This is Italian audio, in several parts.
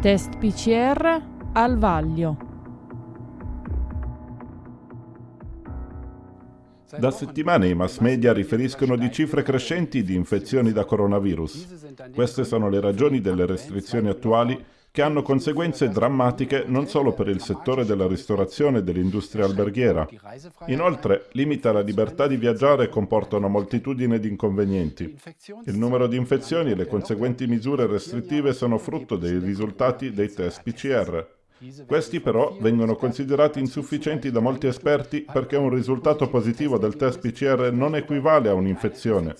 Test PCR al vaglio. Da settimane i mass media riferiscono di cifre crescenti di infezioni da coronavirus. Queste sono le ragioni delle restrizioni attuali che hanno conseguenze drammatiche non solo per il settore della ristorazione e dell'industria alberghiera. Inoltre, limita la libertà di viaggiare e comporta una moltitudine di inconvenienti. Il numero di infezioni e le conseguenti misure restrittive sono frutto dei risultati dei test PCR. Questi però vengono considerati insufficienti da molti esperti perché un risultato positivo del test PCR non equivale a un'infezione.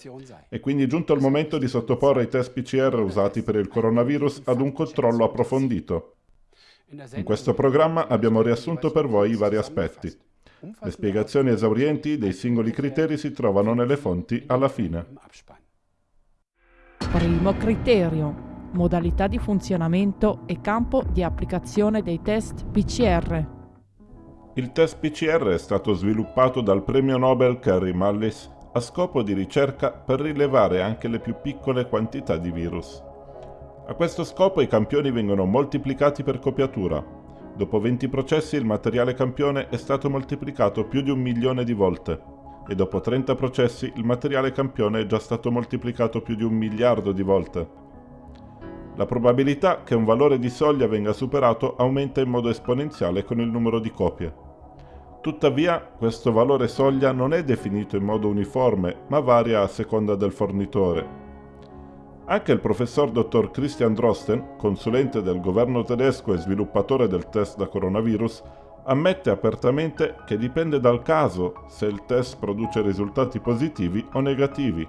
È quindi giunto il momento di sottoporre i test PCR usati per il coronavirus ad un controllo approfondito. In questo programma abbiamo riassunto per voi i vari aspetti. Le spiegazioni esaurienti dei singoli criteri si trovano nelle fonti alla fine. Primo criterio modalità di funzionamento e campo di applicazione dei test PCR. Il test PCR è stato sviluppato dal premio Nobel Carrie Mullis a scopo di ricerca per rilevare anche le più piccole quantità di virus. A questo scopo i campioni vengono moltiplicati per copiatura. Dopo 20 processi il materiale campione è stato moltiplicato più di un milione di volte e dopo 30 processi il materiale campione è già stato moltiplicato più di un miliardo di volte. La probabilità che un valore di soglia venga superato aumenta in modo esponenziale con il numero di copie. Tuttavia, questo valore soglia non è definito in modo uniforme, ma varia a seconda del fornitore. Anche il professor dottor Christian Drosten, consulente del governo tedesco e sviluppatore del test da coronavirus, ammette apertamente che dipende dal caso se il test produce risultati positivi o negativi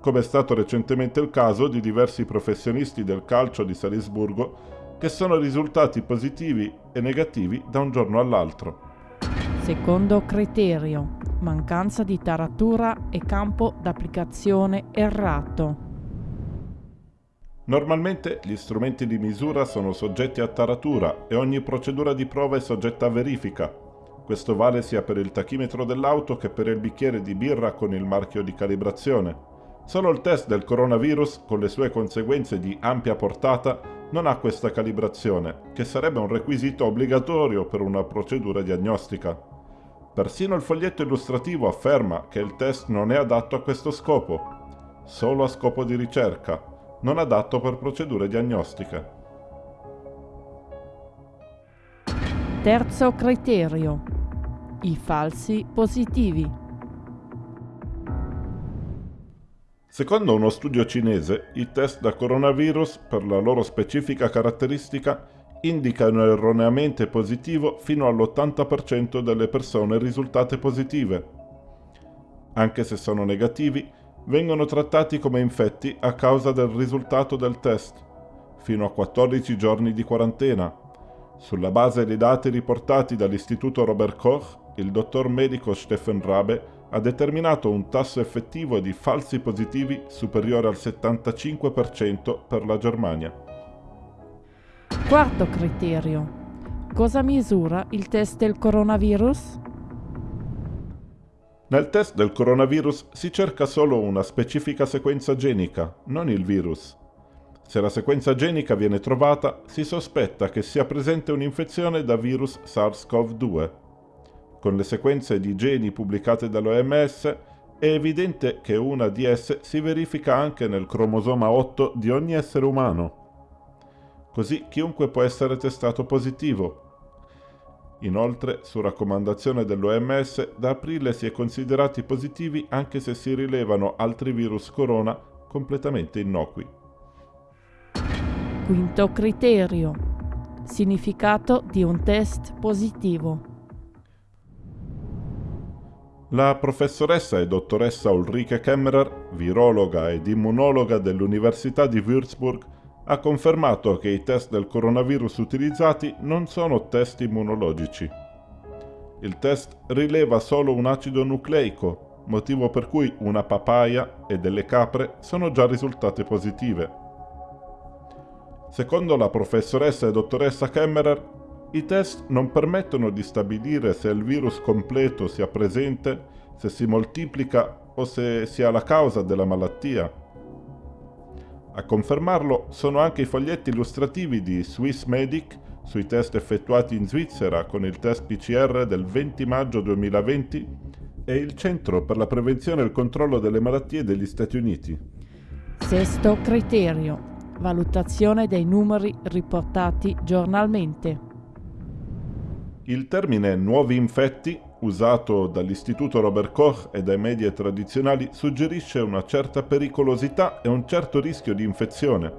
come è stato recentemente il caso di diversi professionisti del calcio di Salisburgo che sono risultati positivi e negativi da un giorno all'altro. Secondo criterio, mancanza di taratura e campo d'applicazione errato. Normalmente gli strumenti di misura sono soggetti a taratura e ogni procedura di prova è soggetta a verifica. Questo vale sia per il tachimetro dell'auto che per il bicchiere di birra con il marchio di calibrazione. Solo il test del coronavirus, con le sue conseguenze di ampia portata, non ha questa calibrazione, che sarebbe un requisito obbligatorio per una procedura diagnostica. Persino il foglietto illustrativo afferma che il test non è adatto a questo scopo, solo a scopo di ricerca, non adatto per procedure diagnostiche. Terzo criterio. I falsi positivi. Secondo uno studio cinese, i test da coronavirus, per la loro specifica caratteristica, indicano erroneamente positivo fino all'80% delle persone risultate positive. Anche se sono negativi, vengono trattati come infetti a causa del risultato del test, fino a 14 giorni di quarantena. Sulla base dei dati riportati dall'Istituto Robert Koch, il dottor medico Stephen Rabe ha determinato un tasso effettivo di falsi positivi superiore al 75% per la Germania. Quarto criterio. Cosa misura il test del coronavirus? Nel test del coronavirus si cerca solo una specifica sequenza genica, non il virus. Se la sequenza genica viene trovata, si sospetta che sia presente un'infezione da virus SARS-CoV-2 con le sequenze di geni pubblicate dall'OMS, è evidente che una di esse si verifica anche nel cromosoma 8 di ogni essere umano. Così chiunque può essere testato positivo. Inoltre, su raccomandazione dell'OMS, da aprile si è considerati positivi anche se si rilevano altri virus corona completamente innocui. Quinto criterio. Significato di un test positivo. La professoressa e dottoressa Ulrike Kemmerer, virologa ed immunologa dell'Università di Würzburg, ha confermato che i test del coronavirus utilizzati non sono test immunologici. Il test rileva solo un acido nucleico, motivo per cui una papaya e delle capre sono già risultate positive. Secondo la professoressa e dottoressa Kemmerer, i test non permettono di stabilire se il virus completo sia presente, se si moltiplica o se sia la causa della malattia. A confermarlo sono anche i foglietti illustrativi di Swiss Medic sui test effettuati in Svizzera con il test PCR del 20 maggio 2020 e il Centro per la Prevenzione e il Controllo delle Malattie degli Stati Uniti. Sesto criterio. Valutazione dei numeri riportati giornalmente. Il termine nuovi infetti, usato dall'Istituto Robert Koch e dai media tradizionali, suggerisce una certa pericolosità e un certo rischio di infezione.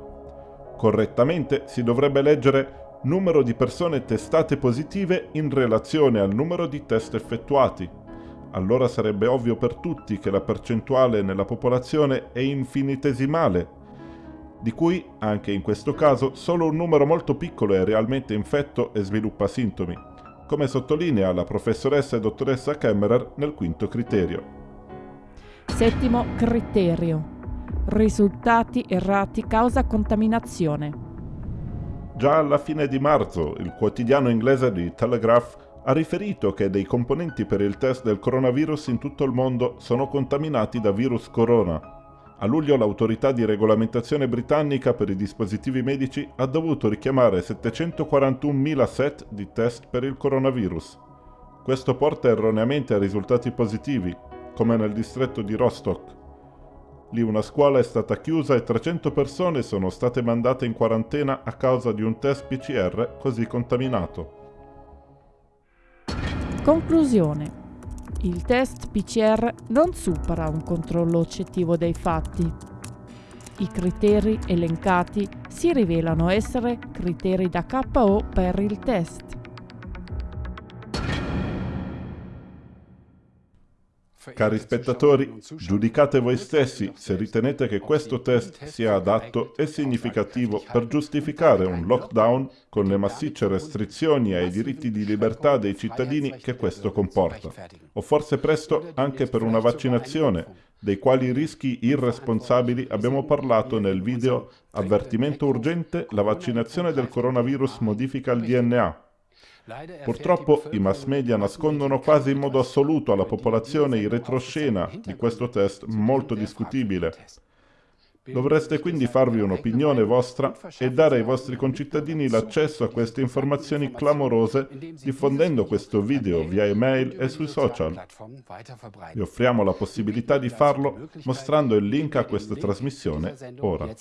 Correttamente si dovrebbe leggere numero di persone testate positive in relazione al numero di test effettuati. Allora sarebbe ovvio per tutti che la percentuale nella popolazione è infinitesimale, di cui, anche in questo caso, solo un numero molto piccolo è realmente infetto e sviluppa sintomi come sottolinea la professoressa e dottoressa Kemmerer nel quinto criterio. Settimo criterio. Risultati errati causa contaminazione. Già alla fine di marzo il quotidiano inglese di Telegraph ha riferito che dei componenti per il test del coronavirus in tutto il mondo sono contaminati da virus corona a luglio l'autorità di regolamentazione britannica per i dispositivi medici ha dovuto richiamare 741.000 set di test per il coronavirus. Questo porta erroneamente a risultati positivi, come nel distretto di Rostock. Lì una scuola è stata chiusa e 300 persone sono state mandate in quarantena a causa di un test PCR così contaminato. Conclusione il test PCR non supera un controllo oggettivo dei fatti. I criteri elencati si rivelano essere criteri da KO per il test. Cari spettatori, giudicate voi stessi se ritenete che questo test sia adatto e significativo per giustificare un lockdown con le massicce restrizioni ai diritti di libertà dei cittadini che questo comporta, o forse presto anche per una vaccinazione, dei quali rischi irresponsabili abbiamo parlato nel video Avvertimento urgente, la vaccinazione del coronavirus modifica il DNA Purtroppo i mass media nascondono quasi in modo assoluto alla popolazione il retroscena di questo test molto discutibile. Dovreste quindi farvi un'opinione vostra e dare ai vostri concittadini l'accesso a queste informazioni clamorose diffondendo questo video via email e sui social. Vi offriamo la possibilità di farlo mostrando il link a questa trasmissione ora.